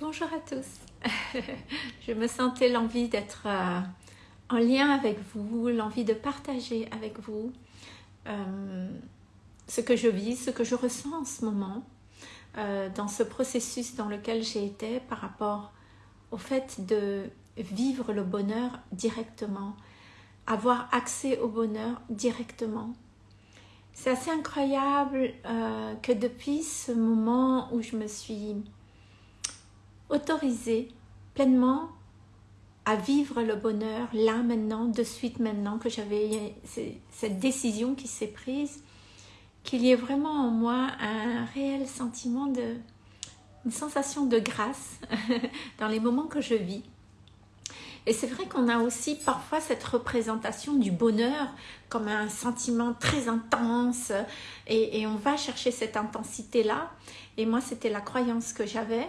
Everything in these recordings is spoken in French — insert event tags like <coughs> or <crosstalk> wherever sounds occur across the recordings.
Bonjour à tous. <laughs> je me sentais l'envie d'être euh, en lien avec vous, l'envie de partager avec vous euh, ce que je vis, ce que je ressens en ce moment euh, dans ce processus dans lequel j'ai été par rapport au fait de vivre le bonheur directement, avoir accès au bonheur directement. C'est assez incroyable que depuis ce moment où je me suis autorisée pleinement à vivre le bonheur là maintenant, de suite maintenant que j'avais cette décision qui s'est prise, qu'il y ait vraiment en moi un réel sentiment de, une sensation de grâce <laughs> dans les moments que je vis. Et c'est vrai qu'on a aussi parfois cette représentation du bonheur comme un sentiment très intense et, on va chercher cette intensité-là. Et moi, c'était la croyance que j'avais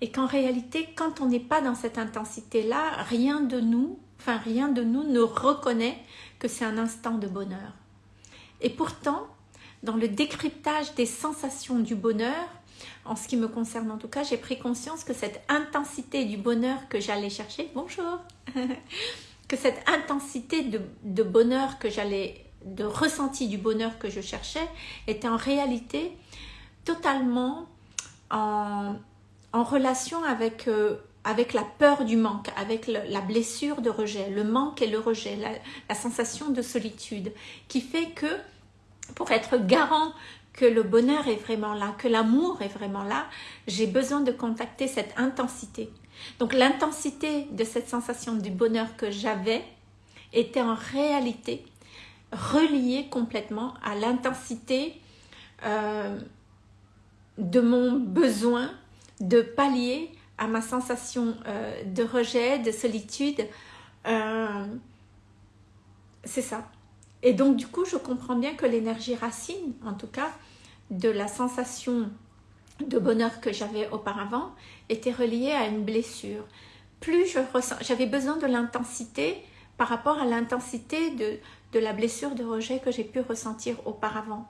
et qu'en réalité, quand on n'est pas dans cette intensité-là, rien de nous, enfin rien de nous ne reconnaît que c'est un instant de bonheur. Et pourtant, dans le décryptage des sensations du bonheur, en ce qui me concerne en tout cas, j'ai pris conscience que cette intensité du bonheur que j'allais chercher, bonjour, <laughs> que cette intensité de, bonheur que j'allais, de ressenti du bonheur que je cherchais, était en réalité totalement en, relation avec, euh, avec la peur du manque, avec la blessure de rejet, le manque et le rejet, la, sensation de solitude, qui fait que pour être garant que le bonheur est vraiment là, que l'amour est vraiment là, j'ai besoin de contacter cette intensité. Donc l'intensité de cette sensation du bonheur que j'avais était en réalité reliée complètement à l'intensité euh, de mon besoin de pallier à ma sensation euh, de rejet, de solitude. Euh, c'est ça. Et donc du coup, je comprends bien que l'énergie racine, en tout cas, de la sensation de bonheur que j'avais auparavant, était reliée à une blessure. Plus je ressens, j'avais besoin de l'intensité par rapport à l'intensité de, la blessure de rejet que j'ai pu ressentir auparavant.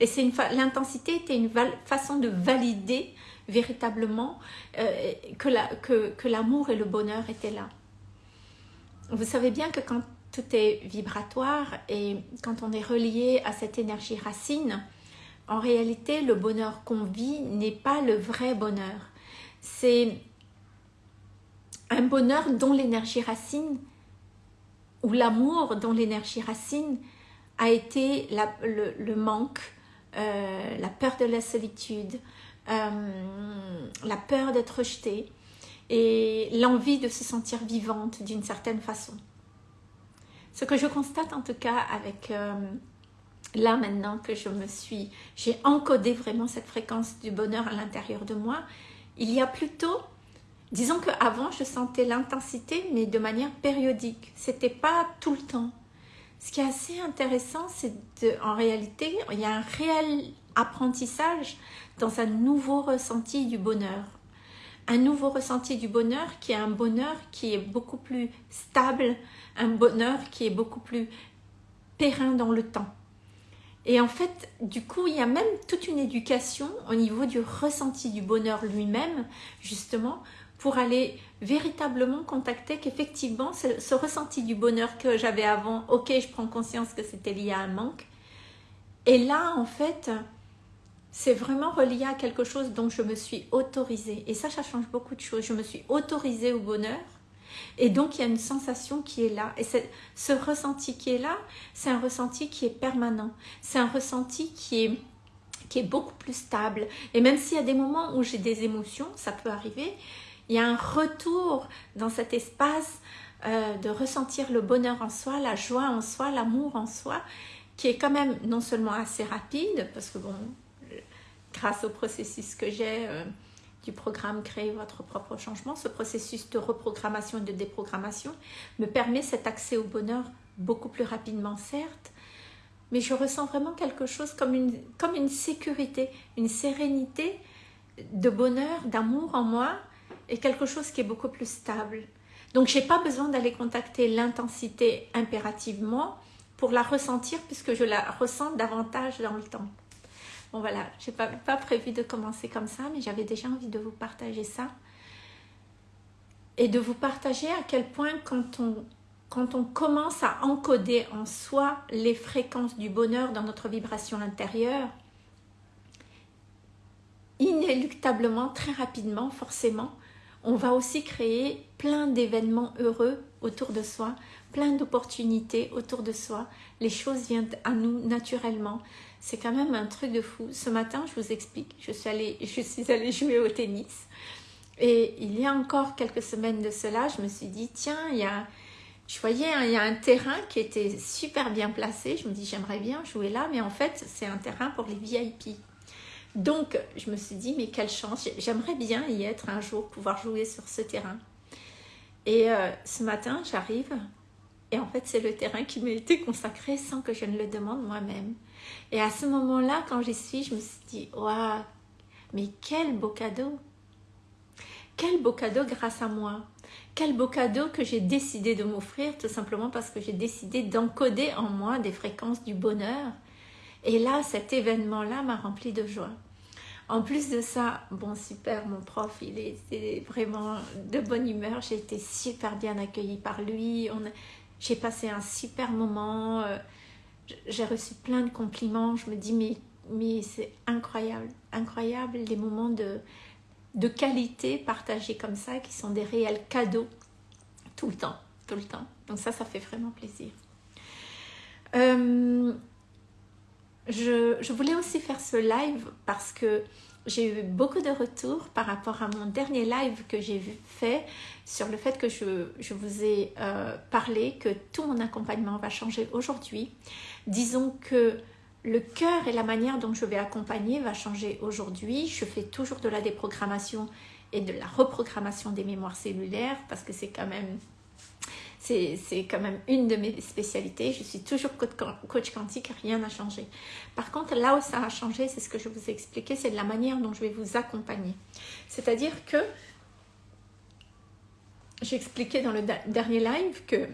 Et c'est l'intensité était une façon de valider véritablement euh, que l'amour et le bonheur étaient là. Vous savez bien que quand tout est vibratoire et quand on est relié à cette énergie racine, en réalité, le bonheur qu'on vit n'est pas le vrai bonheur. C'est un bonheur dont l'énergie racine, ou l'amour dont l'énergie racine a été le, manque, euh, la peur de la solitude, euh, la peur d'être rejetée et l'envie de se sentir vivante d'une certaine façon. Ce que je constate en tout cas avec euh, là maintenant que je me suis, j'ai encodé vraiment cette fréquence du bonheur à l'intérieur de moi, il y a plutôt, disons qu'avant je sentais l'intensité mais de manière périodique, c'était pas tout le temps. Ce qui est assez intéressant, c'est en réalité, il y a un réel apprentissage dans un nouveau ressenti du bonheur. Un nouveau ressenti du bonheur qui est un bonheur qui est beaucoup plus stable, un bonheur qui est beaucoup plus périn dans le temps. Et en fait, du coup, il y a même toute une éducation au niveau du ressenti du bonheur lui-même, justement, pour aller véritablement contacter qu'effectivement, ce ressenti du bonheur que j'avais avant, ok, je prends conscience que c'était lié à un manque. Et là, en fait, c'est vraiment relié à quelque chose dont je me suis autorisée. Et ça, ça change beaucoup de choses. Je me suis autorisée au bonheur. Et donc, il y a une sensation qui est là. Et ce ressenti qui est là, c'est un ressenti qui est permanent. C'est un ressenti qui est, qui est beaucoup plus stable. Et même s'il y a des moments où j'ai des émotions, ça peut arriver, il y a un retour dans cet espace euh, de ressentir le bonheur en soi, la joie en soi, l'amour en soi, qui est quand même non seulement assez rapide, parce que bon, grâce au processus que j'ai euh, du programme Créer votre propre changement, ce processus de reprogrammation et de déprogrammation me permet cet accès au bonheur beaucoup plus rapidement, certes, mais je ressens vraiment quelque chose comme une, comme une sécurité, une sérénité de bonheur, d'amour en moi, et quelque chose qui est beaucoup plus stable. Donc, je n'ai pas besoin d'aller contacter l'intensité impérativement pour la ressentir, puisque je la ressens davantage dans le temps. Bon voilà, je n'ai pas, prévu de commencer comme ça, mais j'avais déjà envie de vous partager ça. et de vous partager à quel point quand on commence à encoder en soi les fréquences du bonheur dans notre vibration intérieure, inéluctablement, très rapidement, forcément, on va aussi créer plein d'événements heureux autour de soi, plein d'opportunités autour de soi. Les choses viennent à nous naturellement. C'est quand même un truc de fou. Ce matin, je vous explique, je suis allée, <laughs> jouer au tennis. Et il y a encore quelques semaines de cela, je me suis dit, tiens, il y a, je voyais, il y a un terrain qui était super bien placé. Je me dis, j'aimerais bien jouer là, mais en fait, c'est un terrain pour les VIP. Donc, je me suis dit, mais quelle chance, j'aimerais bien y être un jour, pouvoir jouer sur ce terrain. Et euh, ce matin, j'arrive, et en fait, c'est le terrain qui m'a été consacré sans que je ne le demande moi-même. Et à ce moment-là, quand j'y suis, je me suis dit, waouh, mais quel beau cadeau Quel beau cadeau grâce à moi Quel beau cadeau que j'ai décidé de m'offrir, tout simplement parce que j'ai décidé d'encoder en moi des fréquences du bonheur, et là, cet événement-là m'a rempli de joie. En plus de ça, bon super, mon prof, il était vraiment de bonne humeur. J'ai été super bien accueillie par lui. J'ai passé un super moment. Euh, j'ai reçu plein de compliments. Je me dis, mais, mais c'est incroyable, incroyable les moments de, de qualité partagés comme ça, qui sont des réels cadeaux tout le temps, tout le temps. Donc ça, ça fait vraiment plaisir. Euh, je, voulais aussi faire ce live parce que j'ai eu beaucoup de retours par rapport à mon dernier live que j'ai fait sur le fait que je, vous ai euh, parlé que tout mon accompagnement va changer aujourd'hui. Disons que le cœur et la manière dont je vais accompagner va changer aujourd'hui. Je fais toujours de la déprogrammation et de la reprogrammation des mémoires cellulaires parce que c'est quand même c'est quand même une de mes spécialités. Je suis toujours coach quantique, rien n'a changé. Par contre, là où ça a changé, c'est ce que je vous ai expliqué, c'est la manière dont je vais vous accompagner. C'est-à-dire que j'ai expliqué dans le dernier live que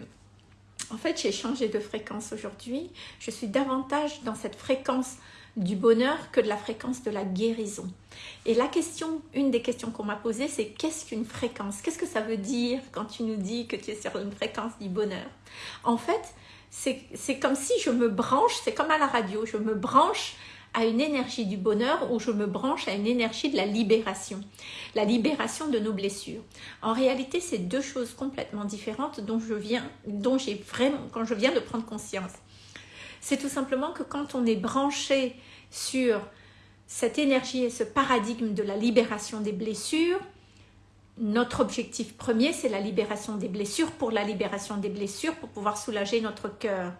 en fait, j'ai changé de fréquence aujourd'hui. Je suis davantage dans cette fréquence du bonheur que de la fréquence de la guérison. Et la question, une des questions qu'on m'a posées, c'est qu'est-ce qu'une fréquence? Qu'est-ce que ça veut dire quand tu nous dis que tu es sur une fréquence du bonheur? En fait, c'est comme si je me branche, c'est comme à la radio, je me branche à une énergie du bonheur ou je me branche à une énergie de la libération, la libération de nos blessures. En réalité, c'est deux choses complètement différentes dont je viens, dont j'ai vraiment, quand je viens de prendre conscience. C'est tout simplement que quand on est branché sur cette énergie et ce paradigme de la libération des blessures, notre objectif premier, c'est la libération des blessures pour la libération des blessures, pour pouvoir soulager notre cœur.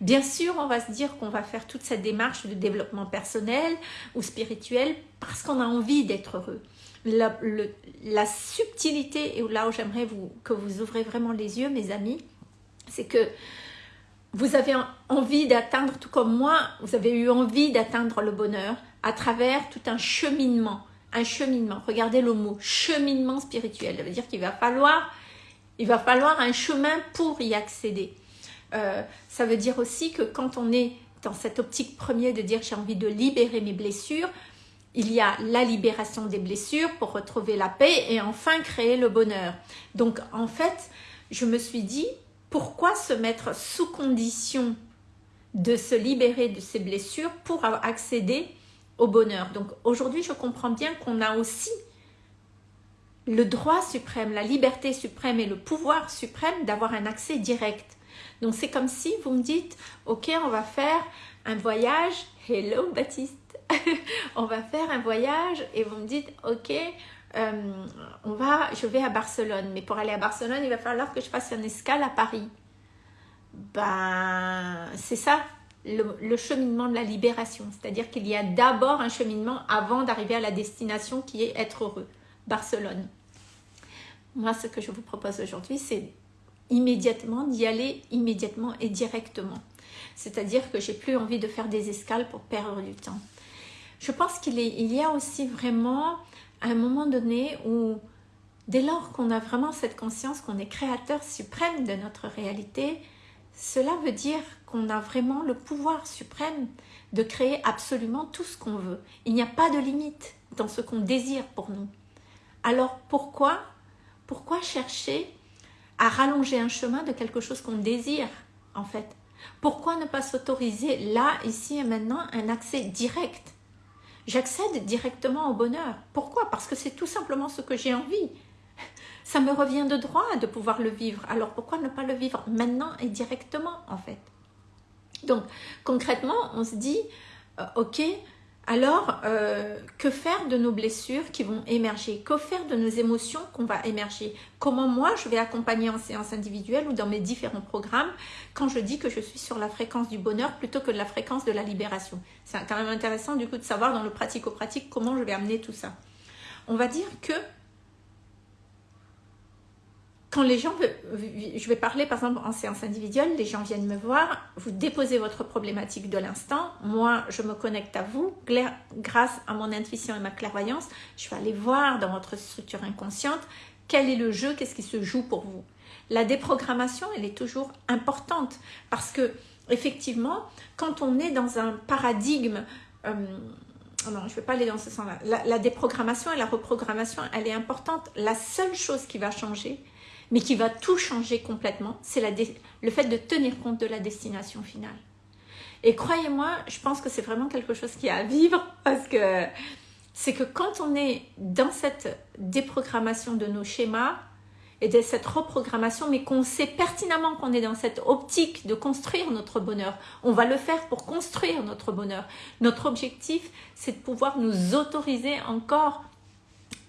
Bien sûr, on va se dire qu'on va faire toute cette démarche de développement personnel ou spirituel parce qu'on a envie d'être heureux. La, subtilité, et là où j'aimerais que vous ouvrez vraiment les yeux, mes amis, c'est que vous avez envie d'atteindre, tout comme moi, vous avez eu envie d'atteindre le bonheur à travers tout un cheminement. Un cheminement. Regardez le mot cheminement spirituel. Ça veut dire qu'il va falloir, il va falloir un chemin pour y accéder. Euh, ça veut dire aussi que quand on est dans cette optique première de dire j'ai envie de libérer mes blessures, il y a la libération des blessures pour retrouver la paix et enfin créer le bonheur. Donc en fait, je me suis dit, pourquoi se mettre sous condition de se libérer de ces blessures pour accéder au bonheur? Donc aujourd'hui, je comprends bien qu'on a aussi le droit suprême, la liberté suprême et le pouvoir suprême d'avoir un accès direct. Donc c'est comme si vous me dites, ok, on va faire un voyage, hello Baptiste, <laughs> on va faire un voyage et vous me dites, ok, euh, on va, je vais à Barcelone, mais pour aller à Barcelone, il va falloir que je fasse une escale à Paris. Ben, c'est ça, le, cheminement de la libération. C'est-à-dire qu'il y a d'abord un cheminement avant d'arriver à la destination qui est être heureux. Barcelone. Moi, ce que je vous propose aujourd'hui, c'est immédiatement d'y aller immédiatement et directement. C'est-à-dire que j'ai plus envie de faire des escales pour perdre du temps. Je pense qu'il y a aussi vraiment à un moment donné où, dès lors qu'on a vraiment cette conscience qu'on est créateur suprême de notre réalité, cela veut dire qu'on a vraiment le pouvoir suprême de créer absolument tout ce qu'on veut. Il n'y a pas de limite dans ce qu'on désire pour nous. Alors pourquoi pourquoi chercher à rallonger un chemin de quelque chose qu'on désire, en fait? Pourquoi ne pas s'autoriser là, ici et maintenant, un accès direct J'accède directement au bonheur. Pourquoi? Parce que c'est tout simplement ce que j'ai envie. Ça me revient de droit de pouvoir le vivre. Alors pourquoi ne pas le vivre maintenant et directement, en fait? Donc, concrètement, on se dit, euh, ok, alors, euh, que faire de nos blessures qui vont émerger? Que faire de nos émotions qu'on va émerger? Comment moi, je vais accompagner en séance individuelle ou dans mes différents programmes quand je dis que je suis sur la fréquence du bonheur plutôt que de la fréquence de la libération? C'est quand même intéressant du coup de savoir dans le pratico-pratique comment je vais amener tout ça. On va dire que quand les gens, je vais parler par exemple en séance individuelle, les gens viennent me voir, vous déposez votre problématique de l'instant, moi je me connecte à vous, grâce à mon intuition et ma clairvoyance, je vais aller voir dans votre structure inconsciente quel est le jeu, qu'est-ce qui se joue pour vous. La déprogrammation, elle est toujours importante parce que effectivement, quand on est dans un paradigme euh, non, je ne vais pas aller dans ce sens-là. La, la, déprogrammation et la reprogrammation, elle est importante. La seule chose qui va changer, mais qui va tout changer complètement, c'est le fait de tenir compte de la destination finale. Et croyez-moi, je pense que c'est vraiment quelque chose qui a à vivre parce que c'est que quand on est dans cette déprogrammation de nos schémas et de cette reprogrammation, mais qu'on sait pertinemment qu'on est dans cette optique de construire notre bonheur, on va le faire pour construire notre bonheur. Notre objectif, c'est de pouvoir nous autoriser encore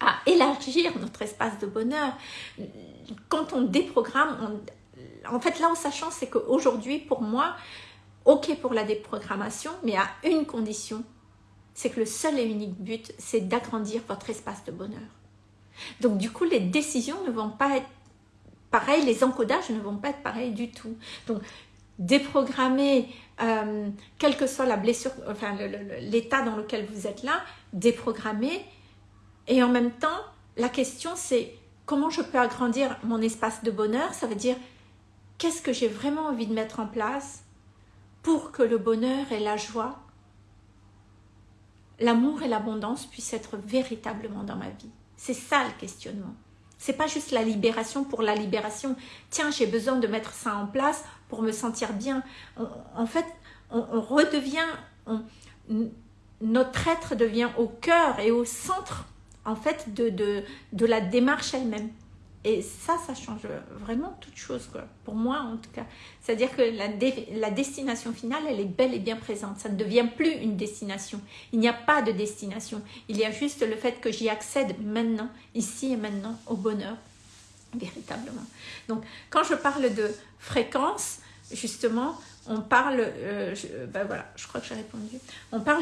à élargir notre espace de bonheur. Quand on déprogramme, en fait là où ça change, c'est qu'aujourd'hui, pour moi, ok pour la déprogrammation, mais à une condition, c'est que le seul et unique but, c'est d'agrandir votre espace de bonheur. Donc du coup, les décisions ne vont pas être pareilles, les encodages ne vont pas être pareils du tout. Donc déprogrammer, euh, quelle que soit la blessure, enfin l'état dans lequel vous êtes là, déprogrammer, et en même temps, la question c'est comment je peux agrandir mon espace de bonheur? Ça veut dire qu'est-ce que j'ai vraiment envie de mettre en place pour que le bonheur et la joie, l'amour et l'abondance puissent être véritablement dans ma vie? C'est ça le questionnement. C'est pas juste la libération pour la libération. Tiens, j'ai besoin de mettre ça en place pour me sentir bien. en fait, on, redevient, notre être devient au cœur et au centre en fait de, de, la démarche elle-même. Et ça, ça change vraiment toute chose, quoi. pour moi en tout cas. C'est-à-dire que la, la, destination finale, elle est belle et bien présente. Ça ne devient plus une destination. Il n'y a pas de destination. Il y a juste le fait que j'y accède maintenant, ici et maintenant, au bonheur, véritablement. Donc, quand je parle de fréquence, justement, on parle, euh,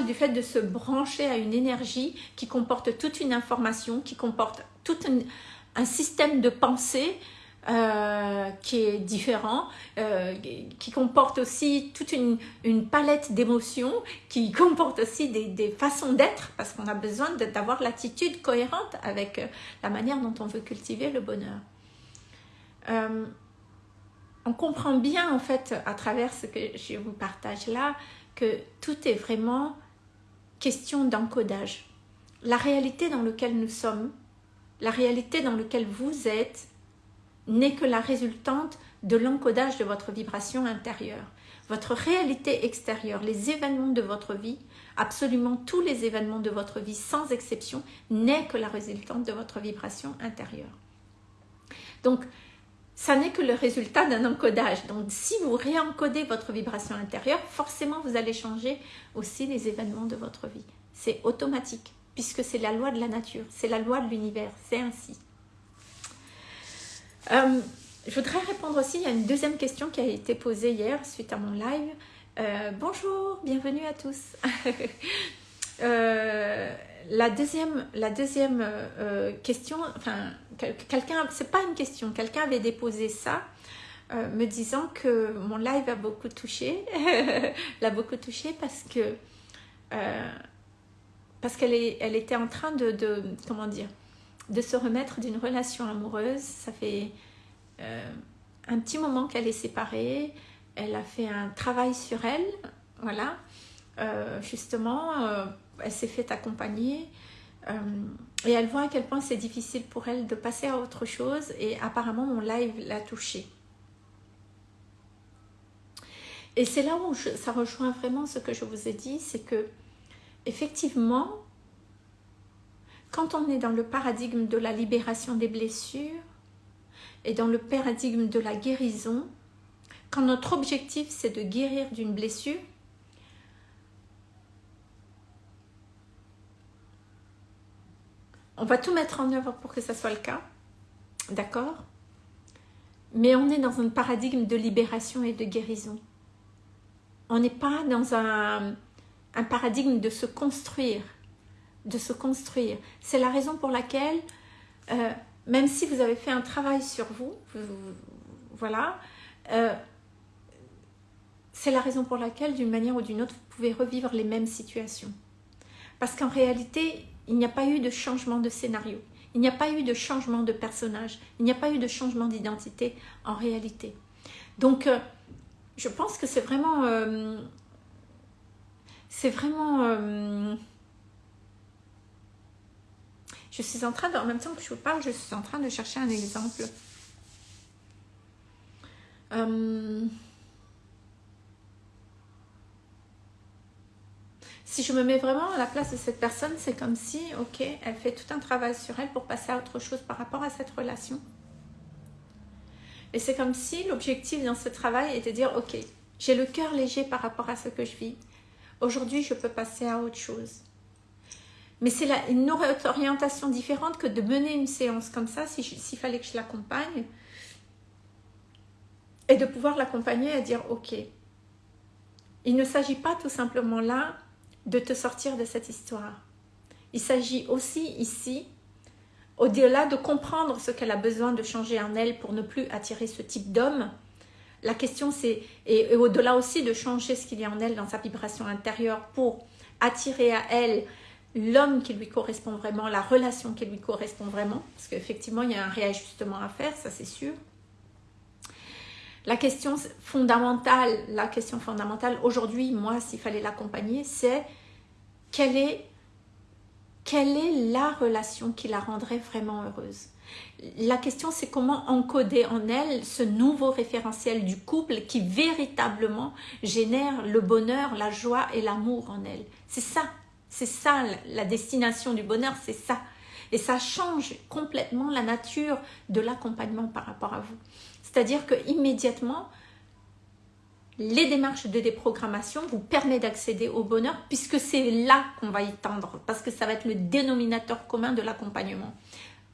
du fait de se brancher à une énergie qui comporte toute une information, qui comporte tout un, système de pensée euh, qui est différent, euh, qui comporte aussi toute une, palette d'émotions, qui <laughs> comporte aussi des, des façons d'être, parce qu'on a besoin d'avoir l'attitude cohérente avec la manière dont on veut cultiver le bonheur on comprend bien en fait à travers ce que je vous partage là que tout est vraiment question d'encodage. La réalité dans laquelle nous sommes, la réalité dans laquelle vous êtes, n'est que la résultante de l'encodage de votre vibration intérieure. Votre réalité extérieure, les événements de votre vie, absolument tous les événements de votre vie sans exception, n'est que la résultante de votre vibration intérieure. Donc, ça n'est que le résultat d'un encodage. Donc, si vous réencodez votre vibration intérieure, forcément, vous allez changer aussi les événements de votre vie. C'est automatique, puisque c'est la loi de la nature, c'est la loi de l'univers, c'est ainsi. Euh, je voudrais répondre aussi à une deuxième question qui a été posée hier suite à mon live. Euh, bonjour, bienvenue à tous. <laughs> euh, la deuxième, la deuxième question, enfin, quelqu'un, c'est pas une question, quelqu'un avait déposé ça euh, me disant que mon live a beaucoup touché, <laughs> l'a beaucoup touché parce que parce qu'elle elle était en train de, de, comment dire, de se remettre d'une relation amoureuse. Ça fait un petit moment qu'elle est séparée. Elle a fait un travail sur elle, voilà, justement elle s'est fait accompagner Euh, et elle voit à quel point c'est difficile pour elle de passer à autre chose et apparemment mon live l'a touchée. Et c'est là où ça rejoint vraiment ce que je vous ai dit, c'est que effectivement, quand on est dans le paradigme de la libération des blessures et dans le paradigme de la guérison, quand notre objectif c'est de guérir d'une blessure, on va tout mettre en œuvre pour que ça soit le cas, d'accord? Mais on est dans un paradigme de libération et de guérison on n'est pas dans un, paradigme de se construire, de se construire. C'est la raison pour laquelle, euh, même si vous avez fait un travail sur vous, voilà, euh, c'est la raison pour laquelle, d'une manière ou d'une autre, vous pouvez revivre les mêmes situations. Parce qu'en réalité, il n'y a pas eu de changement de scénario. Il n'y a pas eu de changement de personnage. Il n'y a pas eu de changement d'identité en réalité. Donc, euh, je pense que c'est vraiment... Euh, c'est vraiment... Euh, je suis en train, de, en même temps que je vous parle, je suis en train de chercher un exemple. Si je me mets vraiment à la place de cette personne, c'est comme si, ok, elle fait tout un travail sur elle pour passer à autre chose par rapport à cette relation. Et c'est comme si l'objectif dans ce travail était de dire, ok, j'ai le cœur léger par rapport à ce que je vis. Aujourd'hui, je peux passer à autre chose. Mais c'est une orientation différente que de mener une séance comme ça, s'il fallait que je l'accompagne. Et de pouvoir l'accompagner à dire, ok, il ne s'agit pas tout simplement là de te sortir de cette histoire. Il s'agit aussi ici au-delà de comprendre ce qu'elle a besoin de changer en elle pour ne plus attirer ce type d'homme, la question c'est, et, au-delà aussi de changer ce qu'il y a en elle dans sa vibration intérieure pour attirer à elle l'homme qui lui correspond vraiment, la relation qui lui correspond vraiment, parce qu'effectivement il y a un réajustement à faire, ça c'est sûr. La question fondamentale, la question fondamentale aujourd'hui, moi s'il fallait l'accompagner, c'est quelle est quelle est la relation qui la rendrait vraiment heureuse? La question, c'est comment encoder en elle ce nouveau référentiel du couple qui véritablement génère le bonheur, la joie et l'amour en elle. C'est ça, c'est ça la destination du bonheur, c'est ça. Et ça change complètement la nature de l'accompagnement par rapport à vous. C'est-à-dire que immédiatement, les démarches de déprogrammation vous permettent d'accéder au bonheur puisque c'est là qu'on va y tendre parce que ça va être le dénominateur commun de l'accompagnement.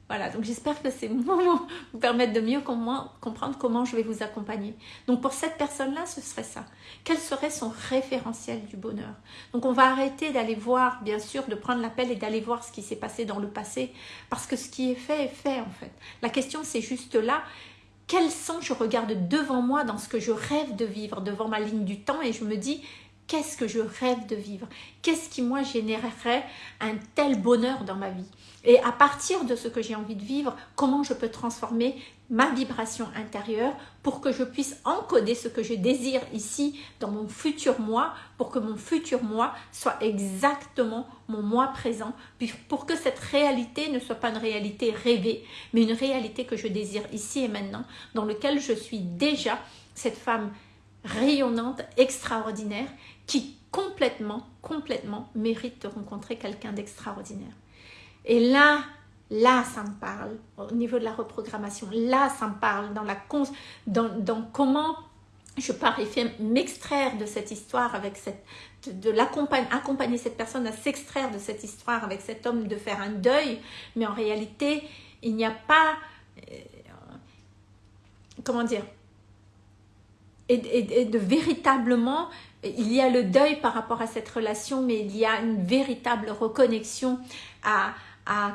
Voilà, donc j'espère que ces <laughs> mots vous permettent de mieux comprendre comment je vais vous accompagner. Donc pour cette personne-là, ce serait ça. Quel serait son référentiel du bonheur? Donc on va arrêter d'aller voir, bien sûr, de prendre l'appel et d'aller voir ce qui s'est passé dans le passé, parce que ce qui est fait est fait en fait. La question c'est juste là, quel sens je regarde devant moi dans ce que je rêve de vivre, devant ma ligne du temps et je me dis qu'est-ce que je rêve de vivre? Qu'est-ce qui moi générerait un tel bonheur dans ma vie? Et à partir de ce que j'ai envie de vivre, comment je peux transformer ma vibration intérieure pour que je puisse encoder ce que je désire ici dans mon futur moi, pour que mon futur moi soit exactement mon moi présent, pour que cette réalité ne soit pas une réalité rêvée, mais une réalité que je désire ici et maintenant, dans lequel je suis déjà cette femme rayonnante, extraordinaire, qui complètement, complètement mérite de rencontrer quelqu'un d'extraordinaire. Et là, Là, ça me parle au niveau de la reprogrammation. Là, ça me parle dans, la dans, dans comment je m'extraire de cette histoire avec cette de, l'accompagner accompagner cette personne à s'extraire de cette histoire avec cet homme de faire un deuil mais en réalité il n'y a pas euh, comment dire et, de véritablement il y a le deuil par rapport à cette relation mais il y a une véritable reconnexion à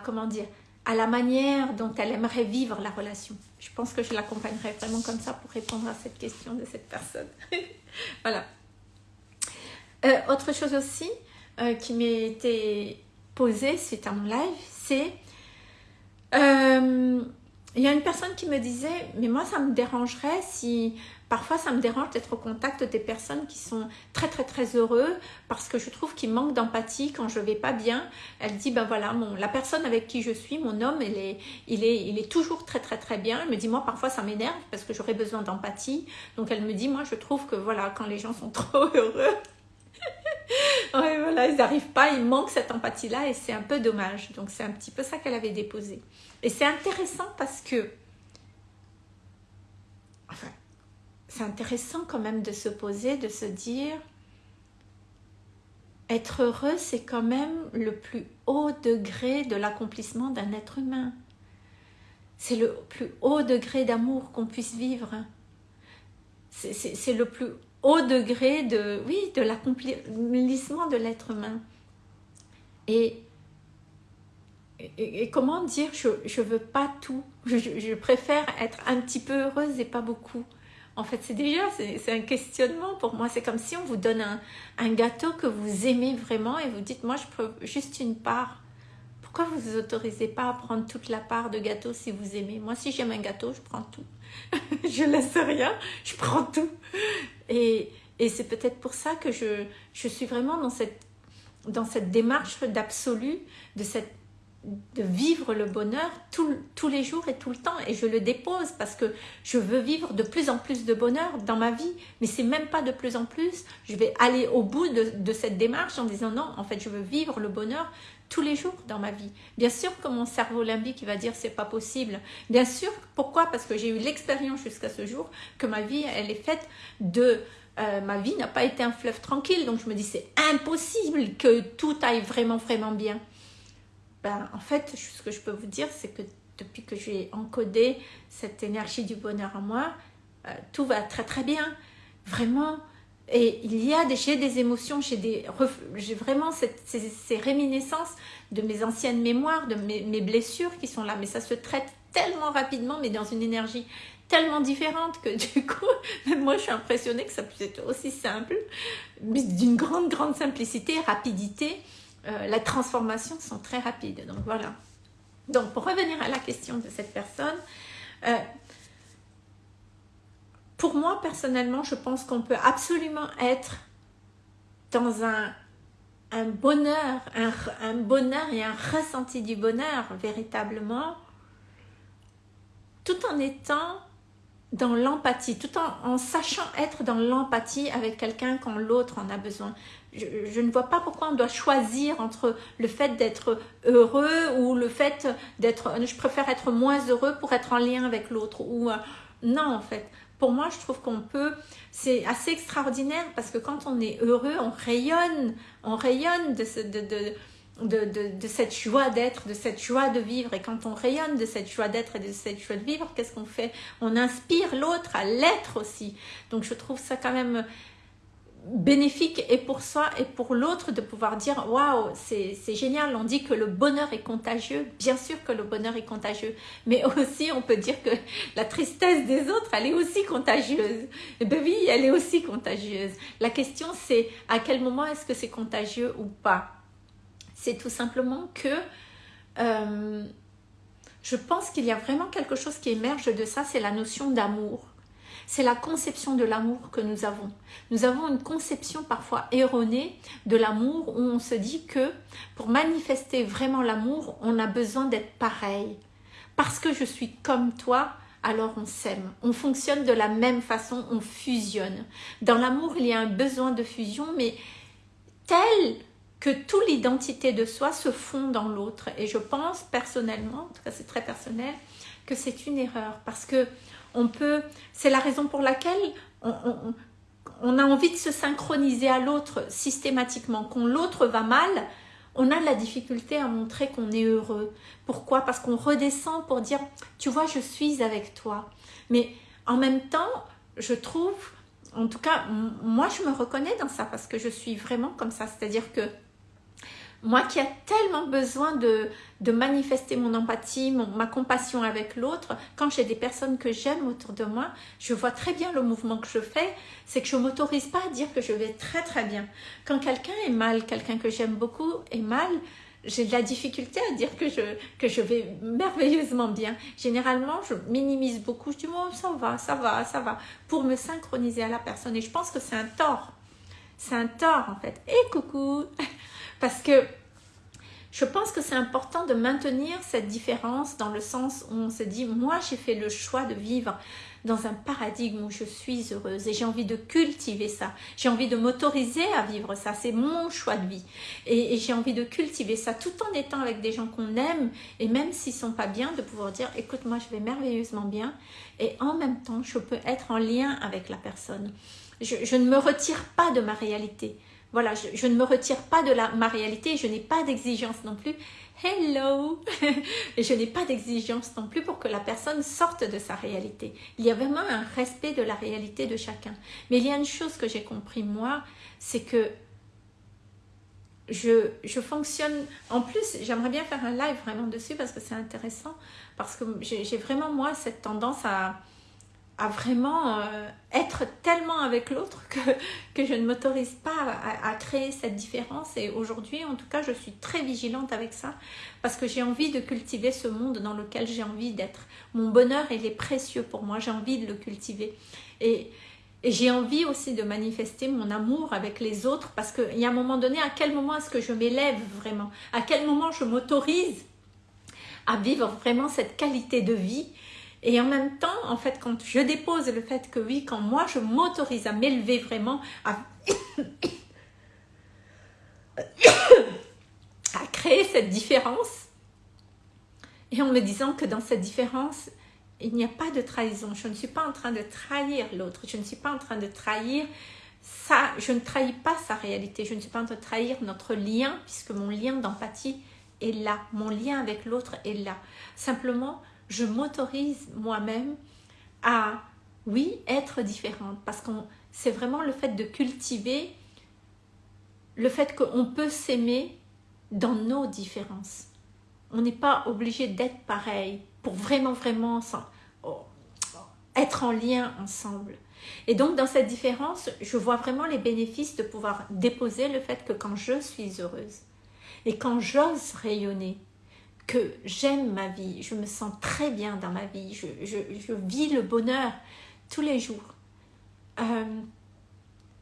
comment dire à la manière dont elle aimerait vivre la relation. Je pense que je l'accompagnerai vraiment comme ça pour répondre à cette question de cette personne. <laughs> voilà. Euh, autre chose aussi euh, qui m'a été posée suite à mon live, c'est euh, il y a une personne qui me disait, mais moi ça me dérangerait si parfois ça me dérange d'être au contact des personnes qui sont très très très heureux parce que je trouve qu'ils manquent d'empathie quand je vais pas bien. Elle dit, ben voilà, mon, la personne avec qui je suis, mon homme, il est, il, est, il est toujours très très très bien. Elle me dit, moi parfois ça m'énerve parce que j'aurais besoin d'empathie. Donc elle me dit, moi je trouve que voilà, quand les gens sont <laughs> trop heureux, <laughs> ouais, voilà, ils n'arrivent pas, ils manquent cette empathie-là et c'est un peu dommage. Donc c'est un petit peu ça qu'elle avait déposé. Et c'est intéressant parce que, enfin, c'est intéressant quand même de se poser, de se dire, être heureux, c'est quand même le plus haut degré de l'accomplissement d'un être humain. C'est le plus haut degré d'amour qu'on puisse vivre. C'est le plus degré de, oui, de l'accomplissement de l'être humain. Et, et, comment dire, je ne veux pas tout. Je, préfère être un petit peu heureuse et pas beaucoup. En fait, c'est déjà, c'est un questionnement pour moi. C'est comme si on vous donne un, un, gâteau que vous aimez vraiment et vous dites, moi, je prends juste une part. Pourquoi vous vous autorisez pas à prendre toute la part de gâteau si vous aimez? Moi, si j'aime un gâteau, je prends tout. <laughs> je laisse rien, je prends tout. Et, c'est peut-être pour ça que je, suis vraiment dans cette, dans cette démarche d'absolu, de, de vivre le bonheur tous les jours et tout le temps. Et je le dépose parce que je veux vivre de plus en plus de bonheur dans ma vie. Mais c'est même pas de plus en plus. Je vais aller au bout de, de cette démarche en disant non, en fait, je veux vivre le bonheur tous les jours dans ma vie. Bien sûr que mon cerveau limbique va dire c'est pas possible. Bien sûr, pourquoi? Parce que j'ai eu l'expérience jusqu'à ce jour que ma vie, elle est faite de... Euh, ma vie n'a pas été un fleuve tranquille, donc je me dis c'est impossible que tout aille vraiment, vraiment bien. Ben, en fait, ce que je peux vous dire, c'est que depuis que j'ai encodé cette énergie du bonheur en moi, euh, tout va très très bien. Vraiment, et il y a des, j'ai des émotions, j'ai des, vraiment cette, ces, réminiscences de mes anciennes mémoires, de mes, blessures qui sont là. Mais ça se traite tellement rapidement, mais dans une énergie tellement différente que <laughs> du coup, moi je suis impressionnée que ça puisse être aussi simple, mais d'une grande, grande simplicité, rapidité. Euh, la transformation sont très rapides. Donc voilà. Donc pour revenir à la question de cette personne, euh, pour moi, personnellement, je pense qu'on peut absolument être dans un, un bonheur, un, bonheur et un ressenti du bonheur, véritablement, tout en étant dans l'empathie, tout en, sachant être dans l'empathie avec quelqu'un quand l'autre en a besoin. Je, ne vois pas pourquoi on doit choisir entre le fait d'être heureux ou le fait d'être... Je préfère être moins heureux pour être en lien avec l'autre. Ou euh, Non, en fait pour moi, je trouve qu'on peut, c'est assez extraordinaire parce que quand on est heureux, on rayonne, on rayonne de, de, de, cette joie d'être, de cette joie de vivre. Et quand on rayonne de cette joie d'être et de cette joie de vivre, qu'est-ce qu'on fait? On inspire l'autre à l'être aussi. Donc je trouve ça quand même bénéfique et pour soi et pour l'autre de pouvoir dire waouh c'est génial. On dit que le bonheur est contagieux. Bien sûr que le bonheur est contagieux. Mais <laughs> aussi on peut dire que la tristesse des autres elle est aussi contagieuse. Et eh ben oui elle est aussi contagieuse. La question c'est à quel moment est-ce que c'est contagieux ou pas? C'est tout simplement que euh, je pense qu'il y a vraiment quelque chose qui émerge de ça c'est la notion d'amour c'est la conception de l'amour que nous avons. Nous avons une conception parfois erronée de l'amour où on se dit que pour manifester vraiment l'amour, on a besoin d'être pareil. Parce que je suis comme toi, alors on s'aime. On fonctionne de la même façon, on fusionne. Dans l'amour, il y a un besoin de fusion, mais tel que toute l'identité de soi se fond dans l'autre. Et je pense personnellement, en tout cas c'est très personnel, que c'est une erreur parce que on peut, c'est la raison pour laquelle on, a envie de se synchroniser à l'autre systématiquement. Quand l'autre va mal, on a la difficulté à montrer qu'on est heureux. Pourquoi? Parce qu'on redescend pour dire, tu vois, je suis avec toi. Mais en même temps, je trouve, en tout cas, moi, je me reconnais dans ça parce que je suis vraiment comme ça. C'est-à-dire que moi qui ai tellement besoin de, de manifester mon empathie, ma compassion avec l'autre, quand j'ai des personnes que j'aime autour de moi, je vois très bien le mouvement que je fais, c'est que je ne m'autorise pas à dire que je vais très très bien. Quand quelqu'un est mal, quelqu'un que j'aime beaucoup est mal, j'ai de la difficulté à dire que je, que je vais merveilleusement bien. Généralement, je minimise beaucoup. Je dis, bon, ça va, ça va, ça va, pour me synchroniser à la personne. Et je pense que c'est un tort. C'est un tort, en fait. Et coucou <laughs> Parce que je pense que c'est important de maintenir cette différence dans le sens où on se dit, moi, j'ai fait le choix de vivre dans un paradigme où je suis heureuse et j'ai envie de cultiver ça. J'ai envie de m'autoriser à vivre ça. C'est mon choix de vie. Et, j'ai envie de cultiver ça tout en étant avec des gens qu'on aime et même s'ils sont pas bien, de pouvoir dire écoute, moi je vais merveilleusement bien et en même temps, je peux être en lien avec la personne. Je, ne me retire pas de ma réalité. Voilà, je, ne me retire pas de la, ma réalité, je n'ai pas d'exigence non plus hello <laughs> je n'ai pas d'exigence non plus pour que la personne sorte de sa réalité. Il y a vraiment un respect de la réalité de chacun. Mais il y a une chose que j'ai compris moi, c'est que je, fonctionne, en plus j'aimerais bien faire un live vraiment dessus parce que c'est intéressant, parce que j'ai vraiment moi cette tendance à, à vraiment euh, être tellement avec l'autre que, je ne m'autorise pas à, créer cette différence. Et aujourd'hui en tout cas je suis très vigilante avec ça parce que j'ai envie de cultiver ce monde dans lequel j'ai envie d'être. Mon bonheur il est précieux pour moi. J'ai envie de le cultiver. Et, et j'ai envie aussi de manifester mon amour avec les autres parce qu'il y a un moment donné à quel moment est-ce que je m'élève vraiment? À quel moment je m'autorise à vivre vraiment cette qualité de vie et en même temps, en fait, quand je dépose le fait que oui, quand moi je m'autorise à m'élever vraiment, <coughs> à... créer cette différence, et en me disant que dans cette différence, il n'y a pas de trahison. Je ne suis pas en train de trahir l'autre. Je ne suis pas en train de trahir ça. Je ne trahis pas sa réalité. Je ne suis pas en train de trahir notre lien, puisque mon lien d'empathie est là. Mon lien avec l'autre est là. Simplement, je m'autorise moi-même à, oui, être différente. Parce que c'est vraiment le fait de cultiver le fait qu'on peut s'aimer dans nos différences. On n'est pas obligé d'être pareil pour vraiment, vraiment oh, être en lien ensemble. Et donc, dans cette différence, je vois vraiment les bénéfices de pouvoir déposer le fait que quand je suis heureuse et quand j'ose rayonner, que j'aime ma vie, je me sens très bien dans ma vie, je, je, vis le bonheur tous les jours. Euh,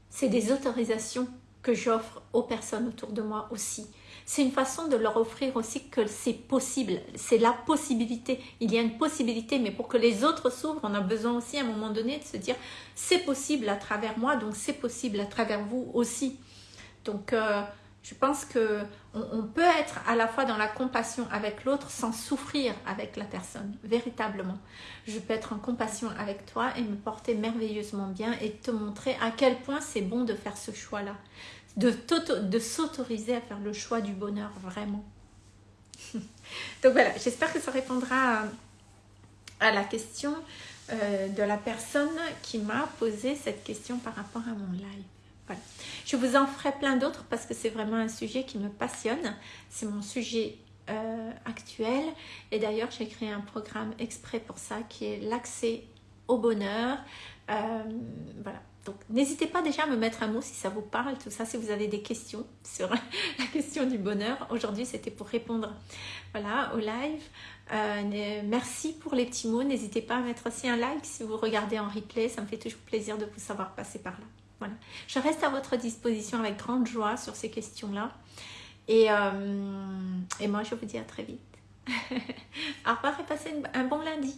c'est des autorisations que j'offre aux personnes autour de moi aussi. C'est une façon de leur offrir aussi que c'est possible, c'est la possibilité. Il y a une possibilité, mais pour que les autres s'ouvrent, on a besoin aussi à un moment donné de se dire c'est possible à travers moi, donc c'est possible à travers vous aussi. Donc, euh, je pense que on, peut être à la fois dans la compassion avec l'autre sans souffrir avec la personne, véritablement. Je peux être en compassion avec toi et me porter merveilleusement bien et te montrer à quel point c'est bon de faire ce choix-là. De, s'autoriser à faire le choix du bonheur, vraiment. <laughs> Donc voilà, j'espère que ça répondra à, la question euh, de la personne qui m'a posé cette question par rapport à mon live. Je vous en ferai plein d'autres parce que c'est vraiment un sujet qui me passionne. C'est mon sujet euh, actuel. Et d'ailleurs, j'ai créé un programme exprès pour ça qui est l'accès au bonheur. Euh, voilà. Donc, n'hésitez pas déjà à me mettre un mot si ça vous parle, tout ça, si vous avez des questions sur <laughs> la question du bonheur. Aujourd'hui, c'était pour répondre voilà, au live. Euh, merci pour les petits mots. N'hésitez pas à mettre aussi un like si vous regardez en replay. Ça me fait toujours plaisir de vous savoir passer par là. Voilà. Je reste à votre disposition avec grande joie sur ces questions-là. Et, euh, et moi, je vous dis à très vite. <laughs> Au revoir et passez un bon lundi.